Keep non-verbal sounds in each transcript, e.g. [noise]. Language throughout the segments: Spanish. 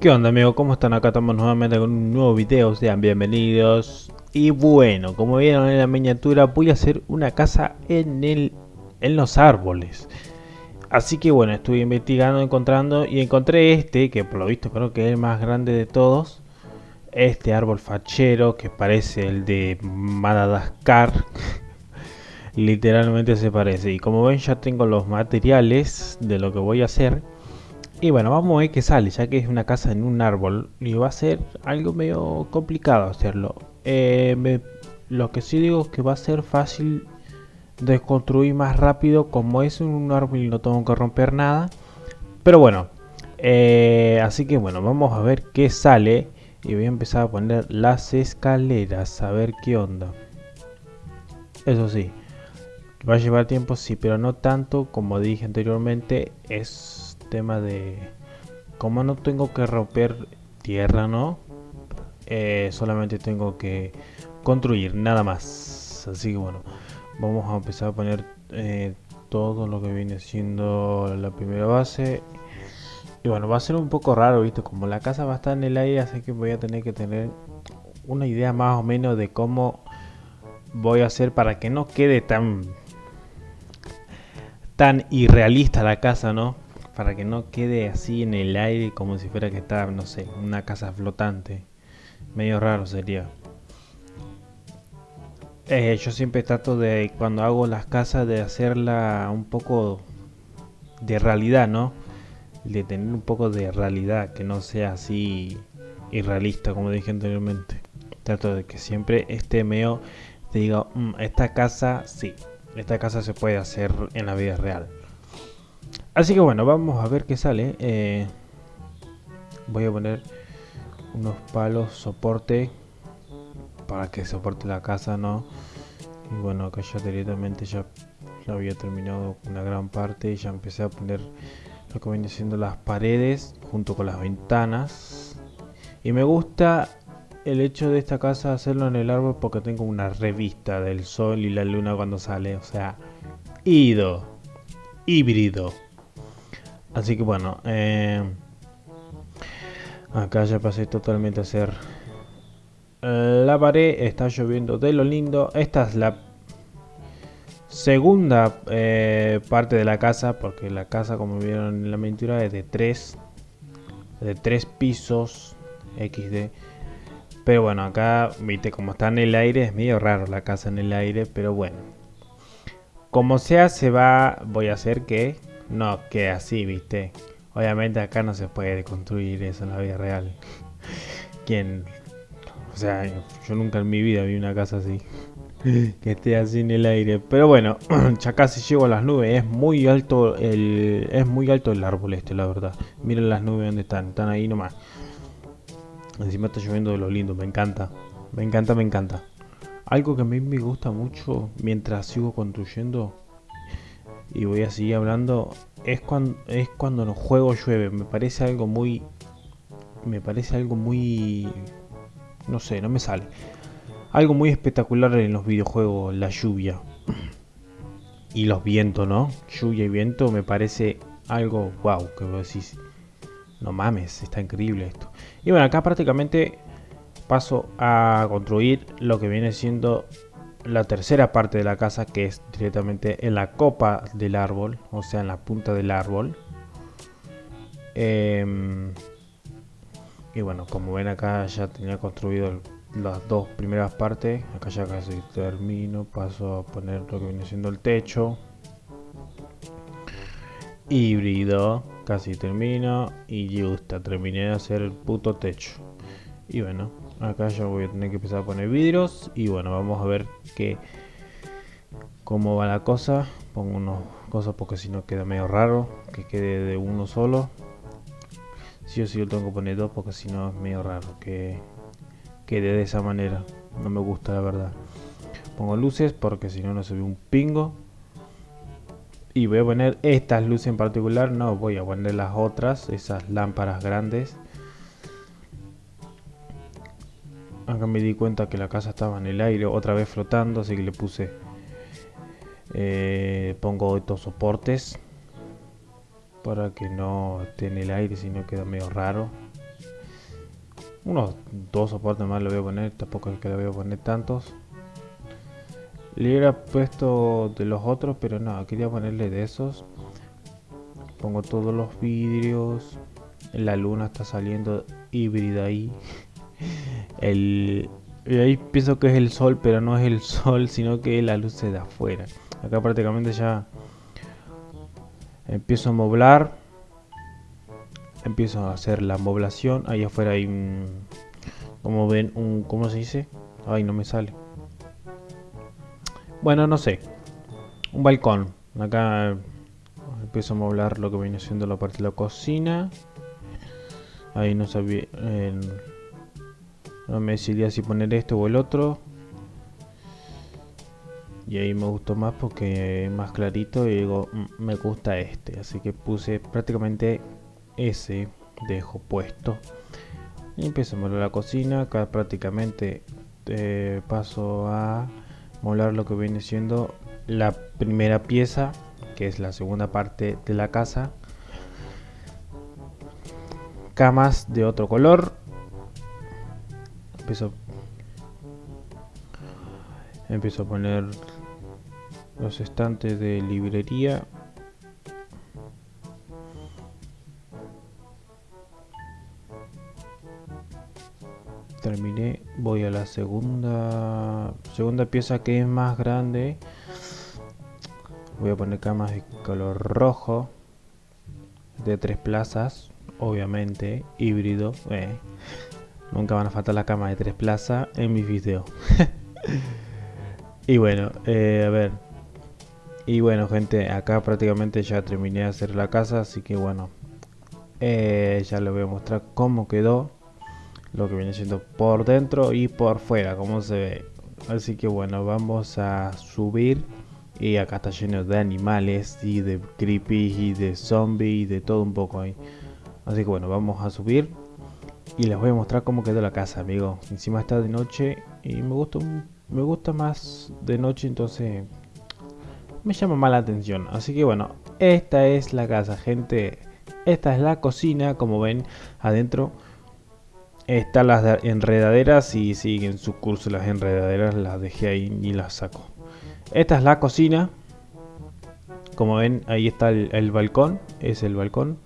¿Qué onda amigos? ¿Cómo están? Acá estamos nuevamente con un nuevo video, sean bienvenidos. Y bueno, como vieron en la miniatura, voy a hacer una casa en, el, en los árboles. Así que bueno, estuve investigando, encontrando y encontré este, que por lo visto creo que es el más grande de todos. Este árbol fachero que parece el de Madagascar. [laughs] Literalmente se parece. Y como ven ya tengo los materiales de lo que voy a hacer. Y bueno, vamos a ver qué sale, ya que es una casa en un árbol. Y va a ser algo medio complicado hacerlo. Eh, lo que sí digo es que va a ser fácil de construir más rápido. Como es un árbol y no tengo que romper nada. Pero bueno, eh, así que bueno, vamos a ver qué sale. Y voy a empezar a poner las escaleras, a ver qué onda. Eso sí, va a llevar tiempo, sí, pero no tanto como dije anteriormente. Es tema de como no tengo que romper tierra no eh, solamente tengo que construir nada más. Así que bueno vamos a empezar a poner eh, todo lo que viene siendo la primera base. Y bueno va a ser un poco raro viste como la casa va a estar en el aire así que voy a tener que tener una idea más o menos de cómo voy a hacer para que no quede tan tan irrealista la casa no para que no quede así en el aire como si fuera que está, no sé, una casa flotante. Medio raro sería. Eh, yo siempre trato de, cuando hago las casas, de hacerla un poco de realidad, ¿no? De tener un poco de realidad, que no sea así irrealista, como dije anteriormente. Trato de que siempre esté medio, te diga, mm, esta casa, sí, esta casa se puede hacer en la vida real. Así que bueno, vamos a ver qué sale. Eh, voy a poner unos palos soporte para que soporte la casa, ¿no? Y bueno, acá ya directamente ya, había terminado una gran parte y ya empecé a poner lo que siendo las paredes junto con las ventanas. Y me gusta el hecho de esta casa hacerlo en el árbol porque tengo una revista del sol y la luna cuando sale. O sea, ido, híbrido. Así que bueno, eh, acá ya pasé totalmente a hacer la pared, está lloviendo de lo lindo. Esta es la segunda eh, parte de la casa, porque la casa como vieron en la mentira es de tres, de tres pisos XD. Pero bueno, acá, viste, como está en el aire, es medio raro la casa en el aire, pero bueno. Como sea, se va, voy a hacer que no que así, viste. Obviamente acá no se puede construir eso en la vida real. ¿Quién? O sea, yo nunca en mi vida vi una casa así. [laughs] que esté así en el aire. Pero bueno, [clears throat] ya casi llego a las nubes. Es muy alto el, es muy alto el árbol este, la verdad. Miren las nubes donde están. Están ahí nomás. Encima está lloviendo de lo lindo. Me encanta. Me encanta, me encanta. Algo que a mí me gusta mucho mientras sigo construyendo y voy a seguir hablando. Es cuando es cuando los juegos llueve me parece algo muy me parece algo muy no sé no me sale. Algo muy espectacular en los videojuegos la lluvia. Y los vientos no lluvia y viento me parece algo wow que vos decís no mames está increíble esto y bueno acá prácticamente paso a construir lo que viene siendo la tercera parte de la casa que es directamente en la copa del árbol, o sea en la punta del árbol. Em, y bueno, como ven acá ya tenía construido las dos primeras partes, acá ya casi termino, paso a poner lo que viene siendo el techo. Híbrido, casi termino y justo terminé de hacer el puto techo. Y bueno, acá ya voy a tener que empezar a poner vidrios y bueno vamos a ver que cómo va la cosa. Pongo unos cosas porque si no queda medio raro que quede de uno solo. Si sí yo tengo que poner dos porque si no es medio raro que quede de esa manera. No me gusta la verdad. Pongo luces porque si no no se ve un pingo. Y voy a poner estas luces en particular. No voy a poner las otras esas lámparas grandes Acá me di cuenta que la casa estaba en el aire, otra vez flotando, así que le puse... Eh, pongo estos soportes para que no esté en el aire, si no queda medio raro. Unos dos soportes más le voy a poner, tampoco es que le voy a poner tantos. Le hubiera puesto de los otros, pero no, quería ponerle de esos. Pongo todos los vidrios. La luna está saliendo híbrida ahí. El, ahí pienso que es el sol, pero no es el [laughs] sol, sino que la luz da afuera. Acá prácticamente ya empiezo a moblar. Empiezo a hacer la moblación. Ahí afuera hay un... Como ven, un... ¿Cómo se dice? Ay, no me sale bueno, no sé. Un balcón. Acá empiezo a moblar lo que viene siendo la parte de la cocina. Ahí no sabía... no me decidía si poner esto o el otro. Y ahí me gustó más porque es más clarito y digo, mm, me gusta este. Así que puse prácticamente ese, dejo puesto. Y mover la cocina. Acá prácticamente eh, paso a molar lo que viene siendo la primera pieza que es la segunda parte de la casa camas de otro color empiezo empiezo a poner los estantes de librería terminé voy a la segunda segunda pieza que es más grande voy a poner camas de color rojo de tres plazas obviamente híbrido eh. Nunca van a faltar las camas de tres plazas en mis videos. [laughs] Y bueno eh, a ver. Y bueno gente acá prácticamente ya terminé de hacer la casa así que bueno eh, ya les voy a mostrar cómo quedó lo que viene siendo por dentro y por fuera como se ve. Así que bueno vamos a subir y acá está lleno de animales y de creepy y de zombies y de todo un poco ahí. Así que bueno vamos a subir y les voy a mostrar cómo quedó la casa amigo encima está de noche y me gusta me gusta más de noche entonces me llama más la atención así que bueno esta es la casa gente esta es la cocina como ven adentro están las enredaderas y siguen su curso las enredaderas, las dejé ahí y las saco. Esta es la cocina. Como ven, ahí está el, balcón, es el balcón.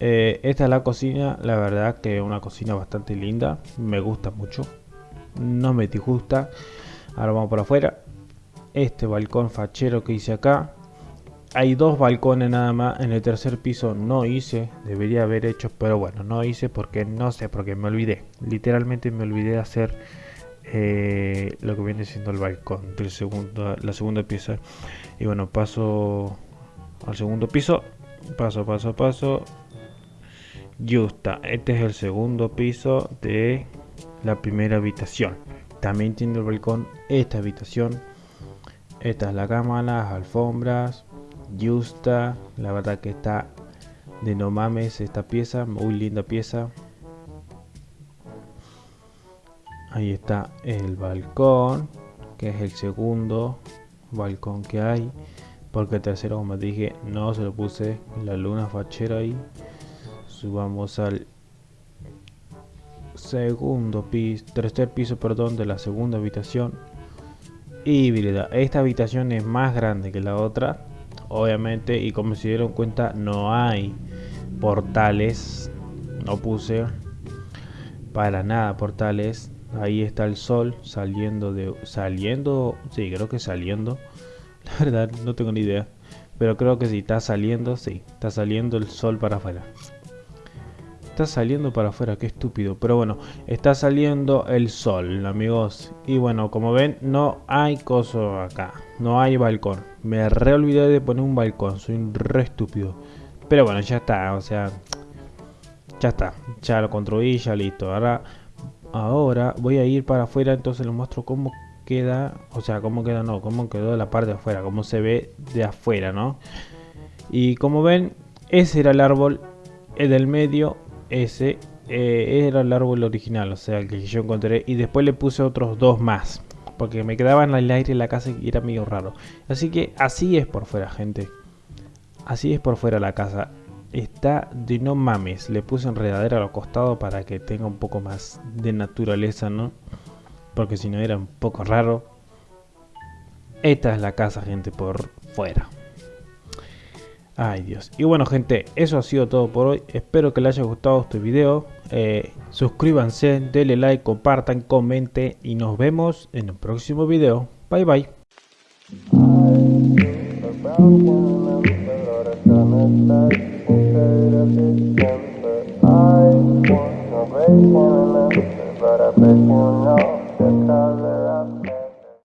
Eh, esta es la cocina, la verdad que es una cocina bastante linda, me gusta mucho, no me disgusta. Ahora vamos por afuera. Este balcón fachero que hice acá, hay dos balcones nada más. En el tercer piso no hice. Debería haber hecho, pero bueno, no hice porque no sé, porque me olvidé. Literalmente me olvidé de hacer eh, lo que viene siendo el balcón del segundo, la segunda pieza. Y bueno, paso al segundo piso. Paso, paso, paso. Justa, este es el segundo piso de la primera habitación. También tiene el balcón esta habitación. Esta es la cama, las alfombras, Justa, la verdad que está de no mames esta pieza, muy linda pieza. Ahí está el balcón, que es el segundo balcón que hay. Porque el tercero, como dije, no se lo puse la luna fachera ahí. Subamos al segundo piso, tercer piso, perdón, de la segunda habitación. Híbrida. Esta habitación es más grande que la otra. Obviamente y como se dieron cuenta no hay portales. No puse para nada portales. Ahí está el sol saliendo de saliendo sí creo que saliendo. [laughs] La verdad no tengo ni idea. Pero creo que si está saliendo sí está saliendo el sol para afuera está saliendo para afuera, qué estúpido. Pero bueno, está saliendo el sol, amigos. Y bueno, como ven, no hay coso acá. No hay balcón. Me re olvidé de poner un balcón, soy un re estúpido. Pero bueno, ya está, o sea... Ya está, ya lo construí, ya listo. Ahora, ahora voy a ir para afuera, entonces les muestro cómo queda, o sea, cómo queda, no, cómo quedó la parte de afuera, cómo se ve de afuera, ¿no? Y como ven, ese era el árbol, el del medio ese eh, era el árbol original, o sea, el que yo encontré. Y después le puse otros dos más. Porque me quedaba en el aire en la casa y era medio raro. Así que así es por fuera, gente. Así es por fuera la casa. está de no mames. Le puse enredadera a los costados para que tenga un poco más de naturaleza, ¿no? Porque si no era un poco raro. Esta es la casa, gente, por fuera. Ay Dios. Y bueno gente, eso ha sido todo por hoy. Espero que les haya gustado este video. Eh, suscríbanse, denle like, compartan, comenten y nos vemos en el próximo video. Bye bye.